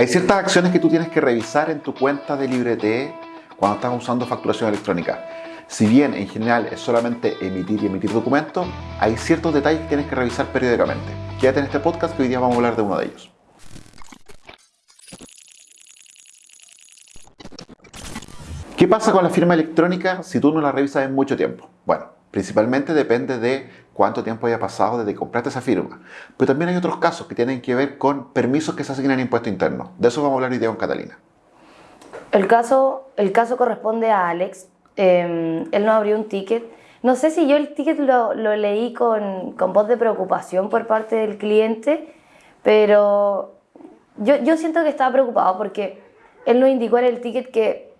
Hay ciertas acciones que tú tienes que revisar en tu cuenta de Librete cuando estás usando facturación electrónica. Si bien en general es solamente emitir y emitir documentos, hay ciertos detalles que tienes que revisar periódicamente. Quédate en este podcast que hoy día vamos a hablar de uno de ellos. ¿Qué pasa con la firma electrónica si tú no la revisas en mucho tiempo? Bueno, principalmente depende de cuánto tiempo haya pasado desde que compraste esa firma. Pero también hay otros casos que tienen que ver con permisos que se asignan en impuesto interno. De eso vamos a hablar hoy día con Catalina. El caso, el caso corresponde a Alex. Em, él no abrió un ticket. No sé si yo el ticket lo, lo leí con, con, voz de preocupación por parte del cliente, pero yo, yo siento que estaba preocupado porque él nos indicó en el ticket que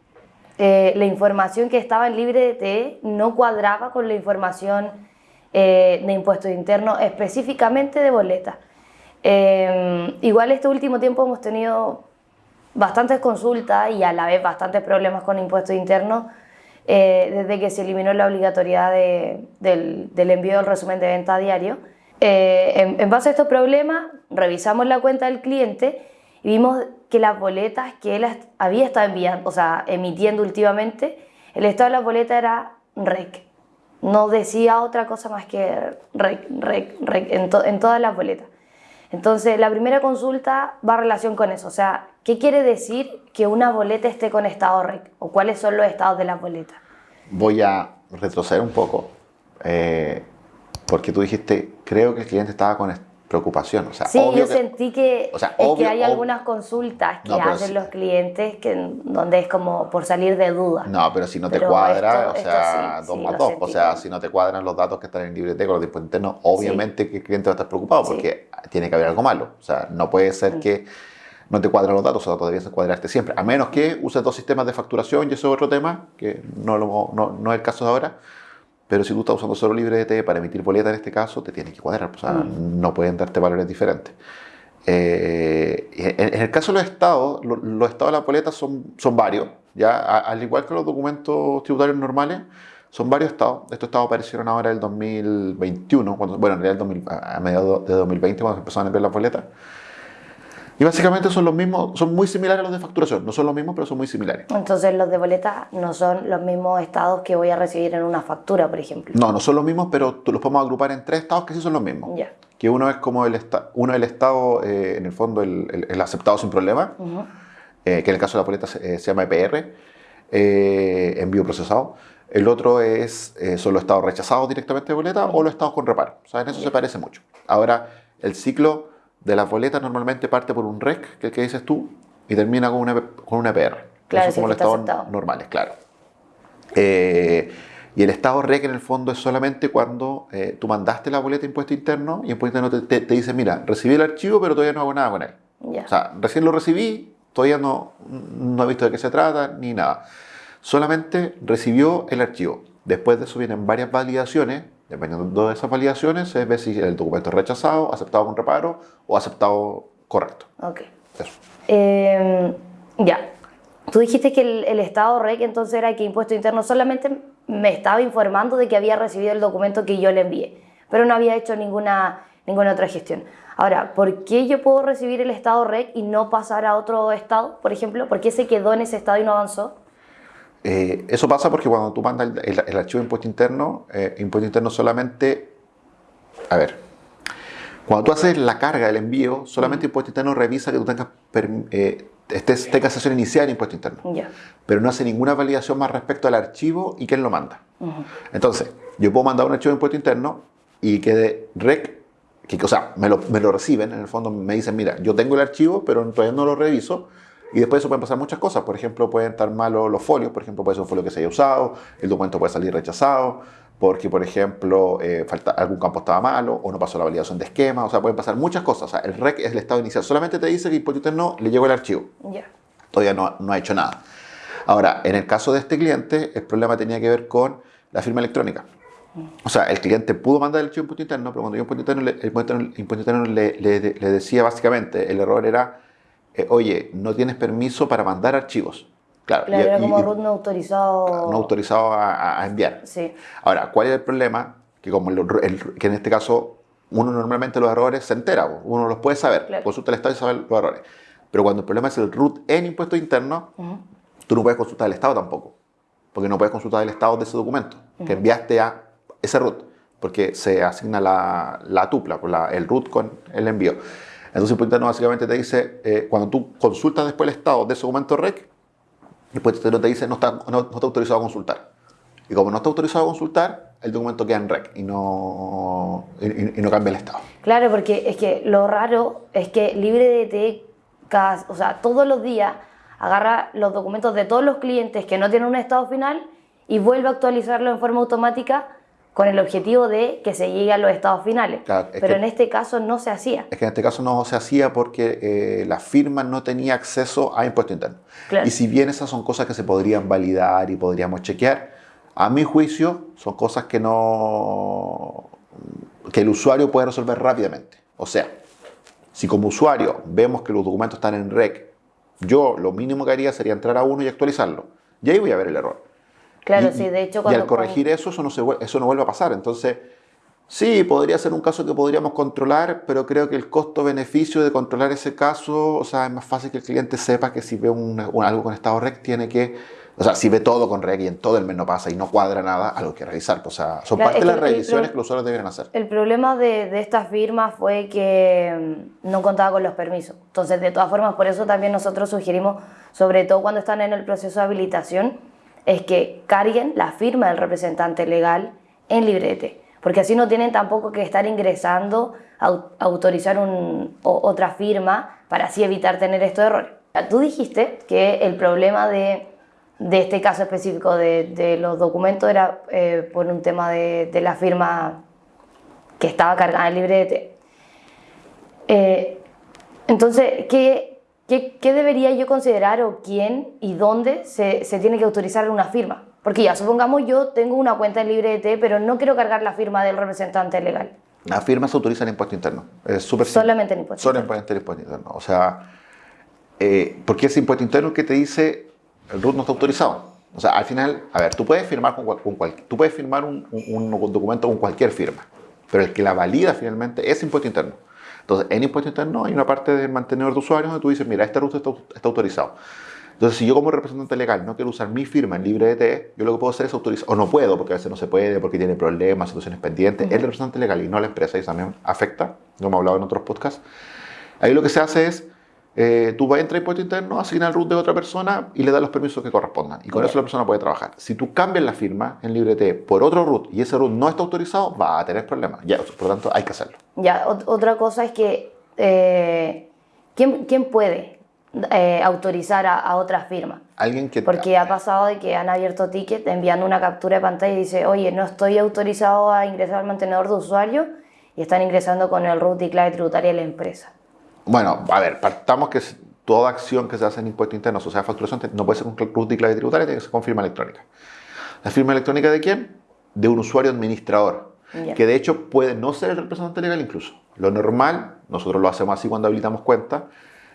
eh, la información que estaba en libre de no cuadraba con la información eh, de impuestos internos, específicamente de boletas. Eh, igual este último tiempo hemos tenido bastantes consultas y a la vez bastantes problemas con impuestos internos eh, desde que se eliminó la obligatoriedad del, envío del resumen de venta diario. En, base a estos problemas, revisamos la cuenta del cliente y vimos que las boletas que él había estado enviando, o sea, emitiendo últimamente, el estado de las boletas era REC no decía otra cosa más que rec, rec, rec en, en, todas las boletas. Entonces, la primera consulta va a relación con eso. O sea, ¿qué quiere decir que una boleta esté con estado REC? ¿O cuáles son los estados de las boletas? Voy a retroceder un poco, eh, porque tú dijiste, creo que el cliente estaba con preocupación. O sea, sí, yo sentí que, es que hay algunas consultas que hacen los clientes que, donde es como por salir de dudas. No, pero si no te cuadra, o sea, dos más dos. O sea, si no te cuadran los datos que están en biblioteca, los dispositivos internos, obviamente que el cliente va a estar preocupado porque tiene que haber algo malo. O sea, no puede ser mm. que no te cuadran los datos, o sea, debes cuadrarte siempre. A menos que uses dos sistemas de facturación, y eso es otro tema, que no, lo, no, no es el caso de ahora pero si tú estás usando solo LibreT para emitir boleta en este caso, te tiene que cuadrar, o sea, mm. no pueden darte valores diferentes. Eh, en, el caso de los estados, los, estados de la boleta son, son varios, ya al igual que los documentos tributarios normales, son varios estados. Estos estados aparecieron ahora en el 2021, cuando, bueno, en realidad a mediados de 2020, cuando se empezaron a enviar las boletas. Y básicamente son los mismos, son muy similares a los de facturación. No son los mismos, pero son muy similares. Entonces los de boleta no son los mismos estados que voy a recibir en una factura, por ejemplo. No, no son los mismos, pero los podemos agrupar en tres estados que sí son los mismos. Ya. Que uno es como el, uno el estado, eh, en el fondo, el, el, aceptado sin problema, eh, que en el caso de la boleta se, llama EPR, eh, envío procesado. El otro es, son los estados rechazados directamente de boleta o los estados con reparo. O sea, en eso se parece mucho. Ahora, el ciclo de las boletas normalmente parte por un REC, que es el que dices tú, y termina con una, con una PR. Claro, Eso como los estados normales, claro. Eh, y el estado REC en el fondo es solamente cuando eh, tú mandaste la boleta de impuesto interno y el impuesto interno te, dice, mira, recibí el archivo pero todavía no hago nada con él. O sea, recién lo recibí, todavía no, no he visto de qué se trata ni nada. Solamente recibió el archivo. Después de eso vienen varias validaciones Dependiendo de esas validaciones, se ve si el documento es rechazado, aceptado con reparo o aceptado correcto. Ok. Eso. Em, ya. Tú dijiste que el, estado REC entonces era que Impuesto Interno solamente me estaba informando de que había recibido el documento que yo le envié, pero no había hecho ninguna, ninguna otra gestión. Ahora, ¿por qué yo puedo recibir el estado REC y no pasar a otro estado, por ejemplo? ¿Por qué se quedó en ese estado y no avanzó? Eh, eso pasa porque cuando tú mandas el, archivo de impuesto interno, eh, impuesto interno solamente, a ver, cuando tú haces la carga del envío, solamente impuesto interno revisa que tú tengas, eh, estés, tengas sesión inicial de impuesto interno, pero no hace ninguna validación más respecto al archivo y quién lo manda. Entonces, yo puedo mandar un archivo de impuesto interno y que rec, que, o sea, me lo, me lo reciben, en el fondo me dicen, mira, yo tengo el archivo, pero todavía no lo reviso, y después de eso pueden pasar muchas cosas. Por ejemplo, pueden estar malos los folios. Por ejemplo, puede ser un folio que se haya usado. El documento puede salir rechazado. Porque, por ejemplo, eh, falta, algún campo estaba malo o no pasó la validación de esquema. O sea, pueden pasar muchas cosas. O sea, el REC es el estado inicial. Solamente te dice que el no le llegó el archivo. Todavía no, no ha hecho nada. Ahora, en el caso de este cliente, el problema tenía que ver con la firma electrónica. O sea, el cliente pudo mandar el archivo impuesto interno, pero cuando yo impuesto interno, el impuesto interno le, le, le, decía básicamente, el error era eh, oye, no tienes permiso para mandar archivos. Claro, claro era como root no autorizado. No autorizado a, enviar. Sí. Ahora, ¿cuál es el problema? Que como que en este caso uno normalmente los errores se entera, uno los puede saber, consulta el Estado y sabe los errores. Pero cuando el problema es el root en impuestos internos, tú no puedes consultar el estado tampoco. Porque no puedes consultar el estado de ese documento que enviaste a ese root. Porque se asigna la, la tupla, el root con el envío. Entonces, impuesto interno básicamente te dice, eh, cuando tú consultas después el estado de ese documento REC, el impuesto interno te dice no está, no, está autorizado a consultar. Y como no está autorizado a consultar, el documento queda en REC y no, y, no cambia el estado. Claro, porque es que lo raro es que LibreDT, o sea, todos los días agarra los documentos de todos los clientes que no tienen un estado final y vuelve a actualizarlo en forma automática con el objetivo de que se llegue a los estados finales. Pero en este caso no se hacía. Es que en este caso no se hacía porque eh, la firma no tenía acceso a impuesto interno. Y si bien esas son cosas que se podrían validar y podríamos chequear, a mi juicio son cosas que no que el usuario puede resolver rápidamente. O sea, si como usuario vemos que los documentos están en REC, yo lo mínimo que haría sería entrar a uno y actualizarlo. Y ahí voy a ver el error. Claro, sí, de hecho Y al corregir eso, eso no, se, eso no vuelve a pasar. Entonces, sí, podría ser un caso que podríamos controlar, pero creo que el costo-beneficio de controlar ese caso, o sea, es más fácil que el cliente sepa que si ve algo con estado REC, tiene que, o sea, si ve todo con REC y en todo el mes no pasa y no cuadra nada, algo que revisar. O sea, son parte de las revisiones que los usuarios deben hacer. El problema de, de esta firma fue que mm, no contaba con los permisos. Entonces, de todas formas, por eso también nosotros sugerimos, sobre todo cuando están en el proceso de habilitación, es que carguen la firma del representante legal en librete, porque así no tienen tampoco que estar ingresando a autorizar otra firma para así evitar tener estos errores. Tú dijiste que el problema de, este caso específico de, los documentos era eh, por un tema de, la firma que estaba cargada en librete. Eh, entonces, ¿qué, ¿Qué, debería yo considerar o quién y dónde se, tiene que autorizar una firma? Porque ya, supongamos yo tengo una cuenta en LibreT, pero no quiero cargar la firma del representante legal. La firma se autoriza en impuesto interno. Es súper Solamente en impuesto interno. Solamente en impuesto interno. O sea, eh, porque es impuesto interno que te dice el RUT no está autorizado. O sea, al final, a ver, tú puedes firmar, con, con tú puedes firmar un, un documento con cualquier firma, pero el que la valida finalmente es impuesto interno. Entonces, en impuesto interno hay una parte del mantenedor de usuarios donde tú dices, mira, este ruta está, autorizado. Entonces, si yo como representante legal no quiero usar mi firma en libre LibreDT, yo lo que puedo hacer es autorizar, o no puedo, porque a veces no se puede, porque tiene problemas, situaciones pendientes, el representante legal y no la empresa, y eso también afecta, como hemos hablado en otros podcasts. Ahí lo que se hace es eh, tú vas a entrar a impuesto interno, asigna el root de otra persona y le das los permisos que correspondan. Y con eso la persona puede trabajar. Si tú cambias la firma en LibreT por otro root y ese root no está autorizado, va a tener problemas. Ya, por lo tanto, hay que hacerlo. Ya, otra cosa es que, eh, ¿quién, ¿quién, puede eh, autorizar a, otra firma? Alguien que... Porque ha pasado de que han abierto ticket enviando una captura de pantalla y dice, oye, no estoy autorizado a ingresar al mantenedor de usuario y están ingresando con el root y clave tributaria de la empresa. Bueno, a ver, partamos que toda acción que se hace en impuestos internos, o sea, facturación, no puede ser con root y clave tributaria, tiene que ser con firma electrónica. ¿La firma electrónica de quién? De un usuario administrador, que de hecho puede no ser el representante legal incluso. Lo normal, nosotros lo hacemos así cuando habilitamos cuenta,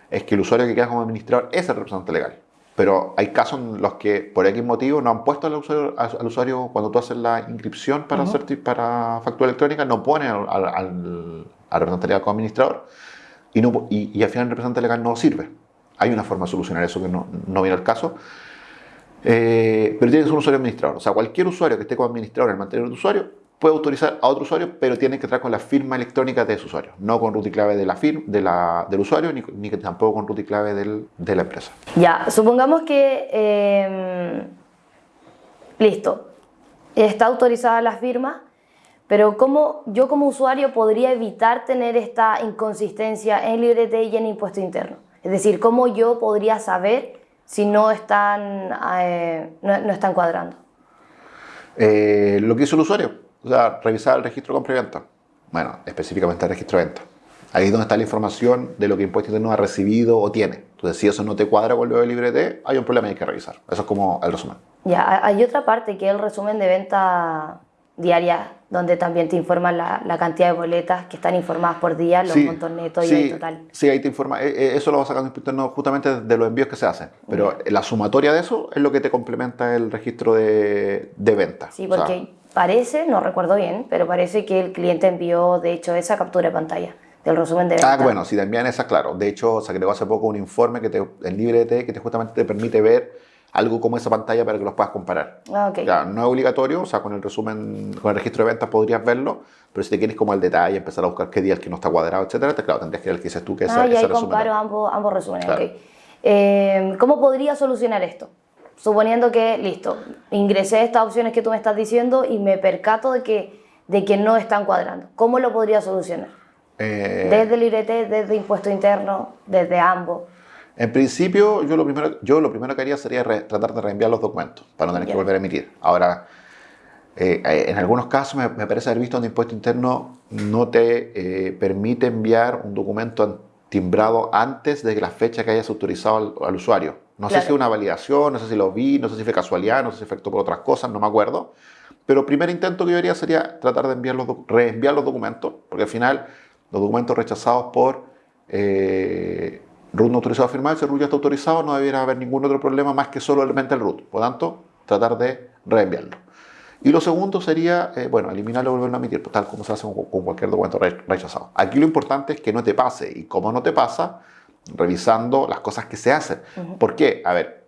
es que el usuario que queda como administrador es el representante legal. Pero hay casos en los que por X motivo no han puesto al usuario, al usuario cuando tú haces la inscripción para, hacer, para factura electrónica, no pone al, al, al representante legal como administrador y, no, y, al final el representante legal no sirve. Hay una forma de solucionar eso que no, no viene al caso. Eh, pero tiene que ser un usuario administrador. O sea, cualquier usuario que esté como administrador en el mantenedor de usuario puede autorizar a otro usuario, pero tiene que entrar con la firma electrónica de ese usuario, no con root y clave de la firma, de la, del usuario, ni, ni, tampoco con root y clave del, de la empresa. Ya, supongamos que, eh, listo, está autorizada la firma, pero ¿cómo yo como usuario podría evitar tener esta inconsistencia en librete y en impuesto interno? Es decir, ¿cómo yo podría saber si no están, eh, no, están cuadrando? Eh, lo que hizo el usuario, o sea, revisar el registro compra-venta. Bueno, específicamente el registro de venta. Ahí es donde está la información de lo que impuesto interno ha recibido o tiene. Entonces, si eso no te cuadra con lo de hay un problema y hay que revisar. Eso es como el resumen. Ya, hay otra parte que es el resumen de venta diaria donde también te informan la, cantidad de boletas que están informadas por día, los montos netos y el total. Sí, ahí te informa. Eh, eh, eso lo vas sacando justamente de los envíos que se hacen. Pero la sumatoria de eso es lo que te complementa el registro de, de venta. Sí, porque parece, no recuerdo bien, pero parece que el cliente envió, de hecho, esa captura de pantalla del resumen de Ah, ventas. bueno, si te envían esa, claro. De hecho, se agregó hace poco un informe que te, en LibreT que te justamente te permite ver algo como esa pantalla para que los puedas comparar. Ah, ok. Ya, no es obligatorio, o sea, con el resumen, con el registro de ventas podrías verlo, pero si te quieres como el detalle, empezar a buscar qué día el que no está cuadrado, etcétera, te, claro, tendrías que ver el que dices tú que es Ah, y ese ahí resumen. comparo ambos, ambos resúmenes. Claro. ok. Eh, ¿Cómo podría solucionar esto? Suponiendo que, listo, ingresé estas opciones que tú me estás diciendo y me percato de que, de que no están cuadrando. ¿Cómo lo podría solucionar? Eh, Desde Librete, desde impuesto interno, desde ambos. En principio, yo lo primero, yo lo primero que haría sería re- tratar de reenviar los documentos para no tener que volver a emitir. Ahora, eh, eh, en algunos casos me, me parece haber visto donde impuesto interno no te eh, permite enviar un documento timbrado antes de la fecha que hayas autorizado al, al usuario. No sé si una validación, no sé si lo vi, no sé si fue casualidad, no sé si afectó por otras cosas, no me acuerdo. Pero el primer intento que yo haría sería tratar de enviar los, reenviar los documentos, porque al final los documentos rechazados por eh, root no autorizado a firmar, si el root ya está autorizado, no debiera haber ningún otro problema más que solamente el root. Por lo tanto, tratar de reenviarlo. Y lo segundo sería, eh, bueno, eliminarlo y volverlo a emitir, pues, tal como se hace con, con cualquier documento re- rechazado. Aquí lo importante es que no te pase. Y como no te pasa, revisando las cosas que se hacen. ¿Por qué? A ver,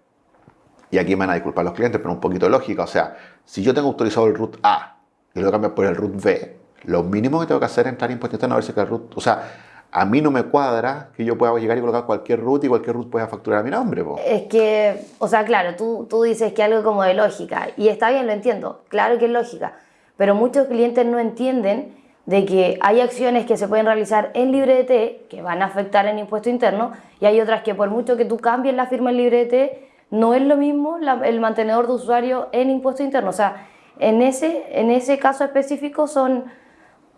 y aquí me van a disculpar los clientes, pero un poquito de lógica. O sea, si yo tengo autorizado el root A y lo cambio por el root B, lo mínimo que tengo que hacer es entrar en impuesto interno a ver si que el root. O sea, a mí no me cuadra que yo pueda llegar y colocar cualquier root y cualquier root pueda facturar a mi nombre. po. Es que, o sea, claro, tú, tú dices que algo como de lógica, y está bien, lo entiendo, claro que es lógica, pero muchos clientes no entienden de que hay acciones que se pueden realizar en LibreT que van a afectar en impuesto interno, y hay otras que por mucho que tú cambies la firma en LibreT, no es lo mismo el mantenedor de usuario en impuesto interno. O sea, en ese, en ese caso específico son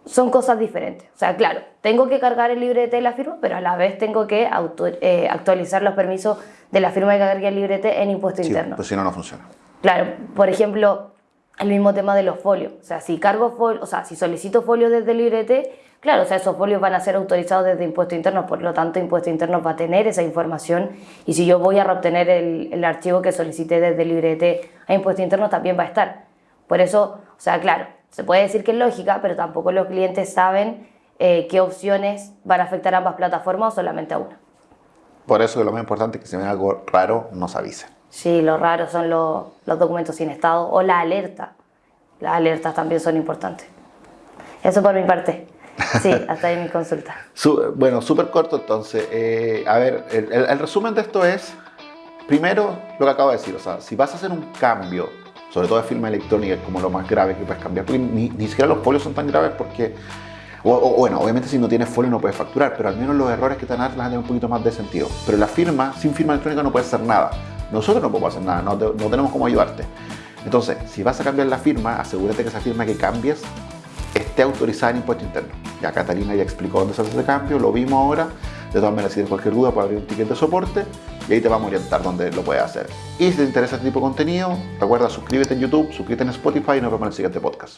son cosas diferentes. O sea, claro, tengo que cargar el librete y la firma, pero a la vez tengo que auto- eh, actualizar los permisos de la firma que cargue el librete en impuesto Sí, interno. pues si no, no funciona. Claro, por ejemplo, el mismo tema de los folios. O sea, si cargo folio, o sea, si solicito folios desde el librete, claro, o sea, esos folios van a ser autorizados desde impuesto interno, por lo tanto, impuesto interno va a tener esa información y si yo voy a reobtener el, el archivo que solicité desde el librete a impuesto interno, también va a estar. Por eso, o sea, claro, se puede decir que es lógica, pero tampoco los clientes saben eh, qué opciones van a afectar a ambas plataformas o solamente a una. Por eso lo más importante es que si ven algo raro, nos avisen. Sí, lo raro son los, los documentos sin estado o la alerta. Las alertas también son importantes. Eso por mi parte. Sí, hasta ahí mi consulta. Su- bueno, súper corto entonces. Eh, a ver, el, el- el resumen de esto es, primero, lo que acabo de decir, o sea, si vas a hacer un cambio, sobre todo de firma electrónica, es como lo más grave que puedes cambiar, porque ni, ni siquiera los folios son tan graves porque, bueno, obviamente si no tienes folio no puedes facturar, pero al menos los errores que te van a dar un poquito más de sentido. Pero la firma, sin firma electrónica no puedes hacer nada. Nosotros no podemos hacer nada, no, no tenemos cómo ayudarte. Entonces, si vas a cambiar la firma, asegúrate que esa firma que cambies esté autorizada en impuesto interno. Ya Catalina ya explicó dónde se hace ese cambio, lo vimos ahora. De todas maneras, si tienes cualquier duda, puedes abrir un ticket de soporte y ahí te vamos a orientar dónde lo puedes hacer. Y si te interesa este tipo de contenido, recuerda suscríbete en YouTube, suscríbete en Spotify y nos vemos en el siguiente podcast.